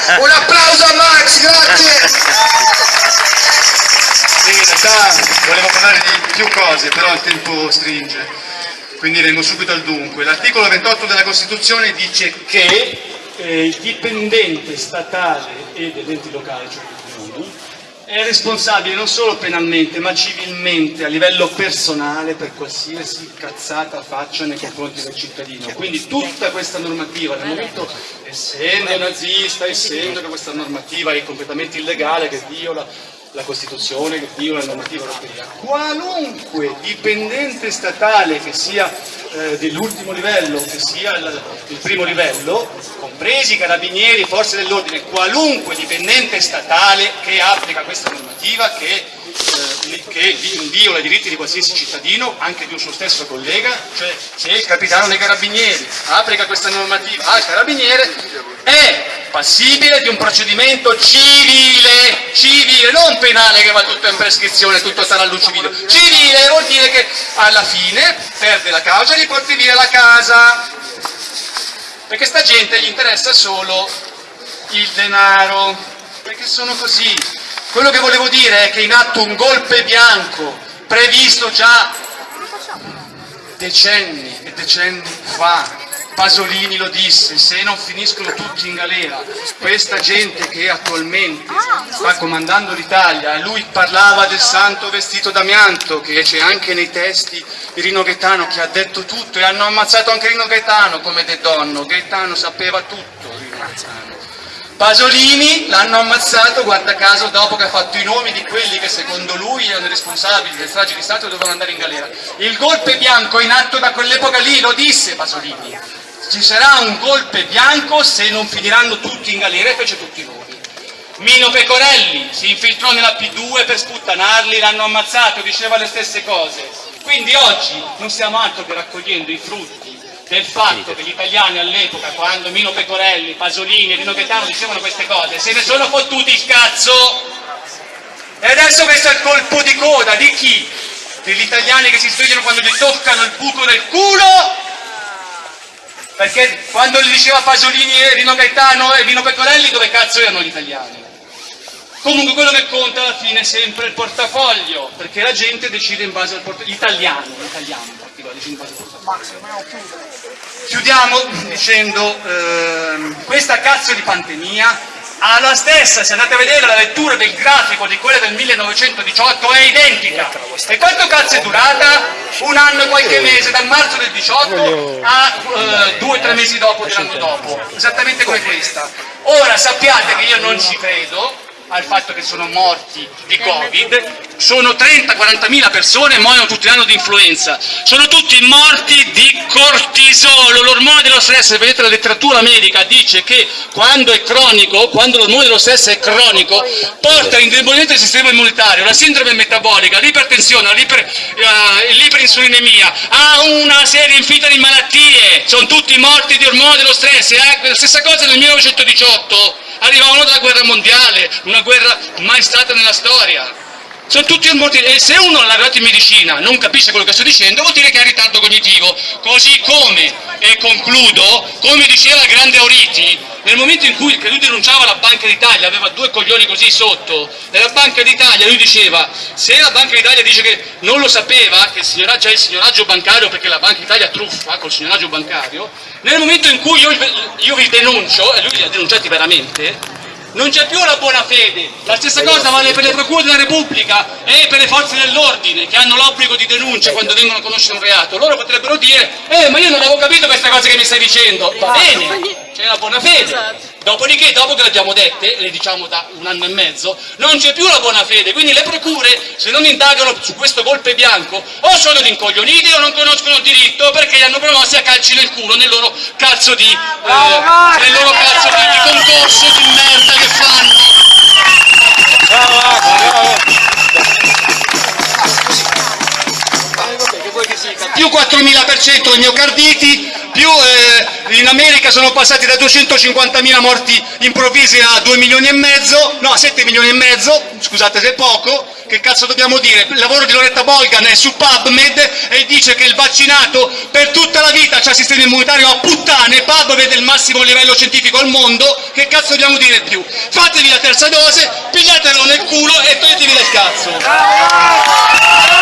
Un applauso a Max, grazie! In realtà volevo parlare di più cose, però il tempo stringe, quindi vengo subito al dunque. L'articolo 28 della Costituzione dice che eh, il dipendente statale e degli enti locali, cioè è responsabile non solo penalmente ma civilmente a livello personale per qualsiasi cazzata faccia nei confronti del cittadino. Quindi tutta questa normativa, nel momento, essendo nazista, essendo che questa normativa è completamente illegale, che viola la Costituzione, viola la normativa europea, qualunque dipendente statale che sia eh, dell'ultimo livello, che sia il, il primo livello, compresi carabinieri, forze dell'ordine, qualunque dipendente statale che applica questa normativa, che, eh, che viola i diritti di qualsiasi cittadino, anche di un suo stesso collega, cioè se il capitano dei carabinieri applica questa normativa al carabiniere, è passibile di un procedimento civile, civile, non penale che va tutto in prescrizione, tutto sarà lucido, civile vuol dire che alla fine perde la causa e gli porti via la casa, perché sta gente gli interessa solo il denaro, perché sono così. Quello che volevo dire è che in atto un golpe bianco previsto già decenni e decenni fa, Pasolini lo disse, se non finiscono tutti in galera, questa gente che attualmente sta comandando l'Italia, lui parlava del santo vestito d'amianto, che c'è anche nei testi di Rino Gaetano che ha detto tutto e hanno ammazzato anche Rino Gaetano come De Donno, Gaetano sapeva tutto, Rino Gaetano. Pasolini l'hanno ammazzato, guarda caso, dopo che ha fatto i nomi di quelli che secondo lui erano responsabili del strage di Stato e dovevano andare in galera. Il golpe bianco in atto da quell'epoca lì, lo disse Pasolini. Ci sarà un golpe bianco se non finiranno tutti in galera e fece tutti i nomi. Mino Pecorelli si infiltrò nella P2 per sputtanarli, l'hanno ammazzato, diceva le stesse cose. Quindi oggi non stiamo altro che raccogliendo i frutti del fatto che gli italiani all'epoca, quando Mino Pecorelli, Pasolini e Rino Gaetano dicevano queste cose, se ne sono fottuti il cazzo! E adesso questo è il colpo di coda di chi? Degli italiani che si svegliano quando gli toccano il buco del culo? Perché quando gli diceva Pasolini e Rino Gaetano e Mino Pecorelli dove cazzo erano gli italiani? Comunque quello che conta alla fine è sempre il portafoglio, perché la gente decide in base al portafoglio, l'italiano, l'italiano in particolare, decide in base al portafoglio. Chiudiamo dicendo, ehm, questa cazzo di pandemia ha la stessa, se andate a vedere la lettura del grafico di quella del 1918 è identica. E quanto cazzo è durata? Un anno e qualche mese, dal marzo del 18 a eh, due o tre mesi dopo dell'anno dopo, esattamente come questa. Ora sappiate che io non ci credo, al fatto che sono morti di Covid, sono 30-40 mila persone e muoiono tutti l'anno di influenza, sono tutti morti di cortisolo, l'ormone dello stress, vedete la letteratura medica dice che quando è cronico, quando l'ormone dello stress è cronico, porta all'indebolimento del sistema immunitario, la sindrome metabolica, l'ipertensione, eh, l'iperinsulinemia, a una serie infinita di malattie, sono tutti morti di ormone dello stress, eh? la stessa cosa nel 1918 arrivavano dalla guerra mondiale, una guerra mai stata nella storia. Sono tutti morti e se uno laureato in medicina non capisce quello che sto dicendo vuol dire che ha ritardo cognitivo, così come, e concludo, come diceva il grande Auriti, nel momento in cui lui denunciava la Banca d'Italia, aveva due coglioni così sotto, nella Banca d'Italia lui diceva, se la Banca d'Italia dice che non lo sapeva, che c'è il signoraggio bancario perché la Banca d'Italia truffa col signoraggio bancario, nel momento in cui io, io vi denuncio, e lui li ha denunciati veramente, non c'è più la buona fede, la stessa cosa vale per le procure della Repubblica e per le forze dell'ordine che hanno l'obbligo di denuncia quando vengono a conoscere un reato. Loro potrebbero dire, eh ma io non avevo capito queste cose che mi stai dicendo, va bene, c'è la buona fede. Dopodiché, dopo che le abbiamo dette, le diciamo da un anno e mezzo, non c'è più la buona fede, quindi le procure, se non indagano su questo golpe bianco, o sono rincoglioniti o non conoscono il diritto perché li hanno promossi a calci nel culo nel loro cazzo di, eh, nel loro cazzo di, di concorso di merda che fanno. Più 4.000% di miocarditi, più eh, America sono passati da 250.000 morti improvvisi a 2 milioni e mezzo, no a 7 milioni e mezzo, scusate se è poco, che cazzo dobbiamo dire? Il lavoro di Loretta Bolgan è su PubMed e dice che il vaccinato per tutta la vita ha sistema immunitario a puttane, Pub vede il massimo livello scientifico al mondo, che cazzo dobbiamo dire più? Fatevi la terza dose, pigliatelo nel culo e toglietevi del cazzo!